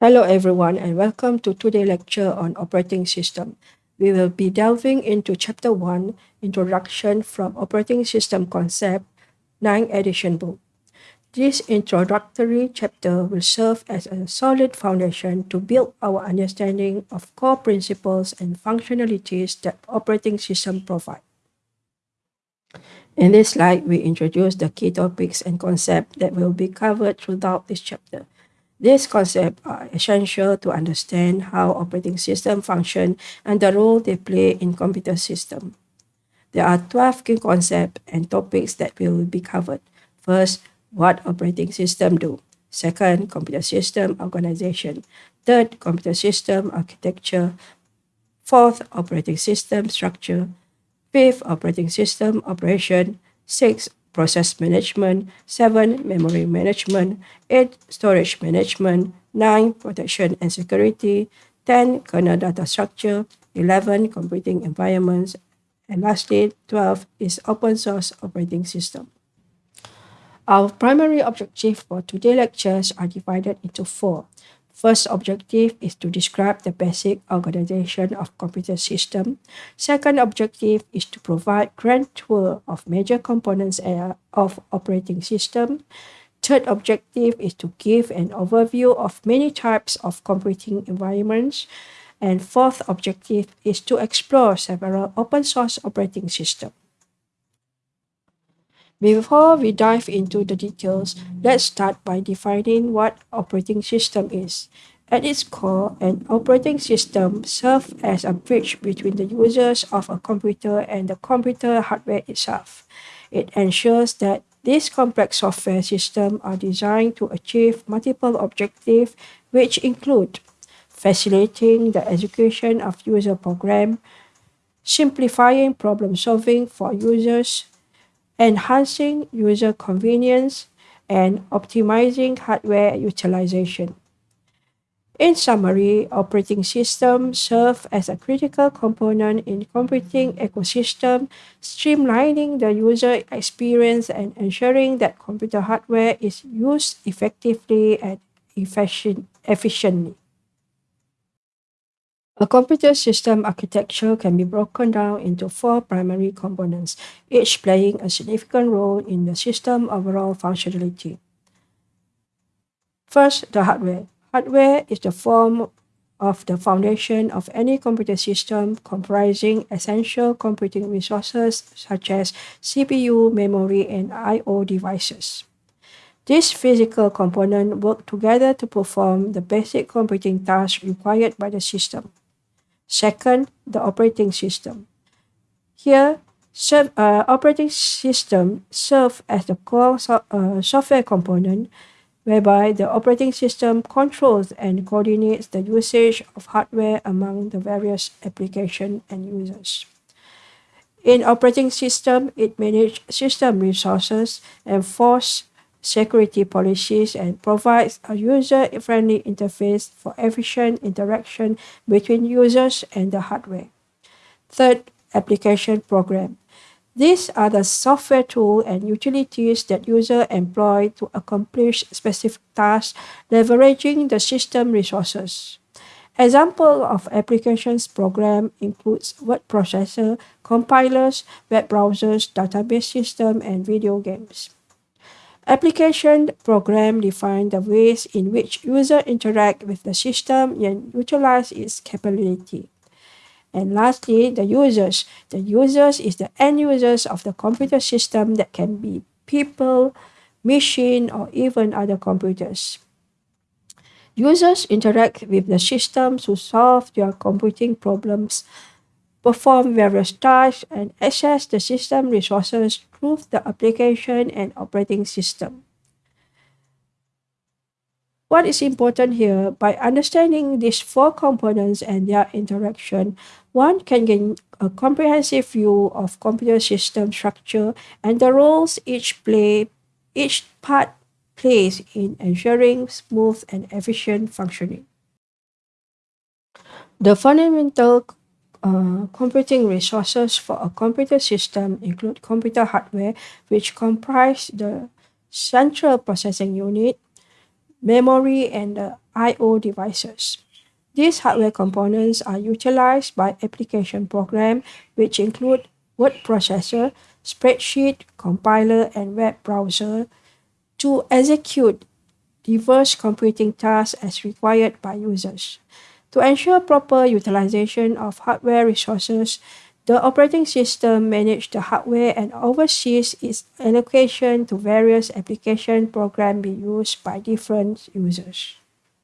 Hello everyone and welcome to today's lecture on operating system. We will be delving into chapter 1, Introduction from Operating System Concept, 9th edition book. This introductory chapter will serve as a solid foundation to build our understanding of core principles and functionalities that operating system provide. In this slide, we introduce the key topics and concepts that will be covered throughout this chapter. These concepts are uh, essential to understand how operating systems function and the role they play in computer system. There are 12 key concepts and topics that will be covered. First, what operating system do. Second, computer system organization. Third, computer system architecture. Fourth, operating system structure. Fifth, operating system operation. Sixth, process management, 7 memory management, 8 storage management, 9 protection and security, 10 kernel data structure, 11 computing environments, and lastly 12 is open source operating system. Our primary objective for today's lectures are divided into four. First objective is to describe the basic organization of computer system. Second objective is to provide grand tour of major components of operating system. Third objective is to give an overview of many types of computing environments. And fourth objective is to explore several open source operating systems. Before we dive into the details, let's start by defining what operating system is. At its core, an operating system serves as a bridge between the users of a computer and the computer hardware itself. It ensures that these complex software systems are designed to achieve multiple objectives, which include facilitating the execution of user programs, simplifying problem solving for users, enhancing user convenience, and optimizing hardware utilization. In summary, operating systems serve as a critical component in computing ecosystem, streamlining the user experience and ensuring that computer hardware is used effectively and efficient, efficiently. A computer system architecture can be broken down into four primary components, each playing a significant role in the system overall functionality. First, the hardware. Hardware is the form of the foundation of any computer system comprising essential computing resources such as CPU, memory, and I.O. devices. These physical components work together to perform the basic computing tasks required by the system. Second, the operating system. Here, uh, operating system serves as the core so uh, software component whereby the operating system controls and coordinates the usage of hardware among the various application and users. In operating system, it manages system resources, enforce security policies, and provides a user-friendly interface for efficient interaction between users and the hardware. Third, application program. These are the software tools and utilities that users employ to accomplish specific tasks leveraging the system resources. Example of applications program includes word processor, compilers, web browsers, database system, and video games. Application program define the ways in which user interact with the system and utilize its capability. And lastly, the users. The users is the end users of the computer system that can be people, machine, or even other computers. Users interact with the system to solve their computing problems perform various tasks, and access the system resources through the application and operating system. What is important here, by understanding these four components and their interaction, one can gain a comprehensive view of computer system structure and the roles each play, each part plays in ensuring smooth and efficient functioning. The fundamental uh, computing resources for a computer system include computer hardware, which comprise the central processing unit, memory, and the I.O. devices. These hardware components are utilized by application programs, which include word processor, spreadsheet, compiler, and web browser, to execute diverse computing tasks as required by users. To ensure proper utilization of hardware resources, the operating system manages the hardware and oversees its allocation to various application programs being used by different users.